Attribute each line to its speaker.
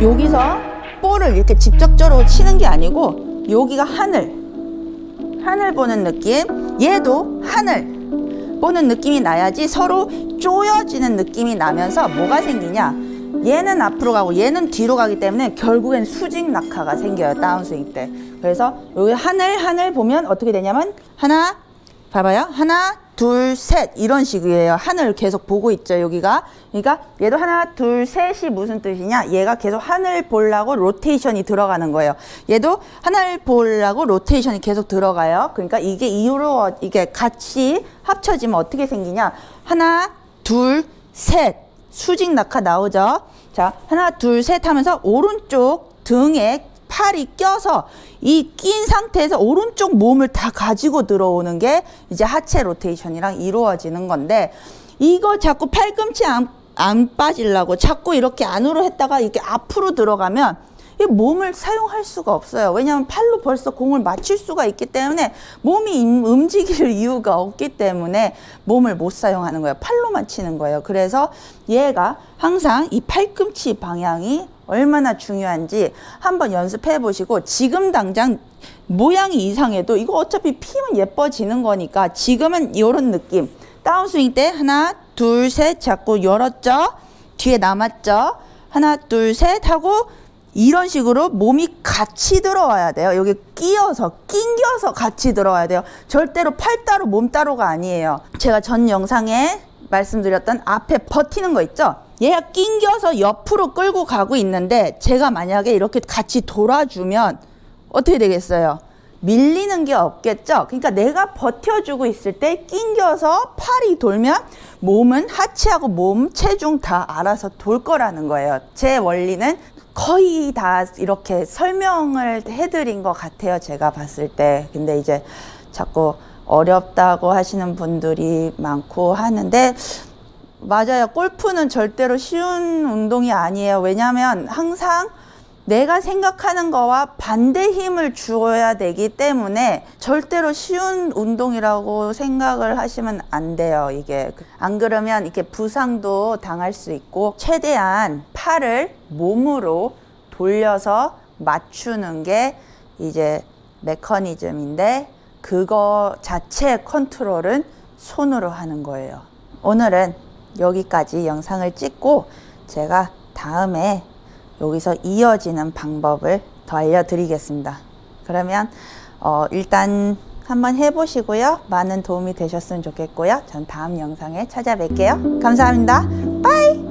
Speaker 1: 여기서 볼을 이렇게 직접적으로 치는 게 아니고 여기가 하늘. 하늘 보는 느낌. 얘도 하늘 보는 느낌이 나야지 서로 쪼여지는 느낌이 나면서 뭐가 생기냐? 얘는 앞으로 가고 얘는 뒤로 가기 때문에 결국엔 수직 낙하가 생겨요 다운스윙 때. 그래서 여기 하늘 하늘 보면 어떻게 되냐면 하나 봐봐요. 하나 둘 셋 이런 식이에요. 하늘 계속 보고 있죠 여기가. 그러니까 얘도 하나 둘 셋이 무슨 뜻이냐? 얘가 계속 하늘 보려고 로테이션이 들어가는 거예요. 얘도 하늘 보려고 로테이션이 계속 들어가요. 그러니까 이게 이후로 이게 같이 합쳐지면 어떻게 생기냐? 하나 둘 셋. 수직 낙하 나오죠? 자 하나 둘 셋 하면서 오른쪽 등에 팔이 껴서 이 낀 상태에서 오른쪽 몸을 다 가지고 들어오는 게 이제 하체 로테이션이랑 이루어지는 건데 이거 자꾸 팔꿈치 안, 안 빠지려고 자꾸 이렇게 안으로 했다가 이렇게 앞으로 들어가면 이 몸을 사용할 수가 없어요. 왜냐하면 팔로 벌써 공을 맞출 수가 있기 때문에 몸이 임- 움직일 이유가 없기 때문에 몸을 못 사용하는 거예요. 팔로만 치는 거예요. 그래서 얘가 항상 이 팔꿈치 방향이 얼마나 중요한지 한번 연습해 보시고 지금 당장 모양이 이상해도 이거 어차피 피면 예뻐지는 거니까 지금은 이런 느낌 다운스윙 때 하나 둘 셋 잡고 열었죠 뒤에 남았죠 하나 둘 셋 하고 이런 식으로 몸이 같이 들어와야 돼요 여기 끼어서 낑겨서 같이 들어와야 돼요 절대로 팔 따로 몸 따로가 아니에요 제가 전 영상에 말씀드렸던 앞에 버티는 거 있죠 얘가 낑겨서 옆으로 끌고 가고 있는데 제가 만약에 이렇게 같이 돌아주면 어떻게 되겠어요? 밀리는 게 없겠죠? 그러니까 내가 버텨주고 있을 때 낑겨서 팔이 돌면 몸은 하체하고 몸, 체중 다 알아서 돌 거라는 거예요. 제 원리는 거의 다 이렇게 설명을 해드린 것 같아요. 제가 봤을 때. 근데 이제 자꾸 어렵다고 하시는 분들이 많고 하는데 맞아요. 골프는 절대로 쉬운 운동이 아니에요. 왜냐하면 항상 내가 생각하는 거와 반대 힘을 주어야 되기 때문에 절대로 쉬운 운동이라고 생각을 하시면 안 돼요. 이게 안 그러면 이렇게 부상도 당할 수 있고 최대한 팔을 몸으로 돌려서 맞추는 게 이제 메커니즘인데 그거 자체 컨트롤은 손으로 하는 거예요. 오늘은 여기까지 영상을 찍고 제가 다음에 여기서 이어지는 방법을 더 알려드리겠습니다. 그러면 어, 일단 한번 해보시고요. 많은 도움이 되셨으면 좋겠고요. 전 다음 영상에 찾아뵐게요. 감사합니다. 빠이!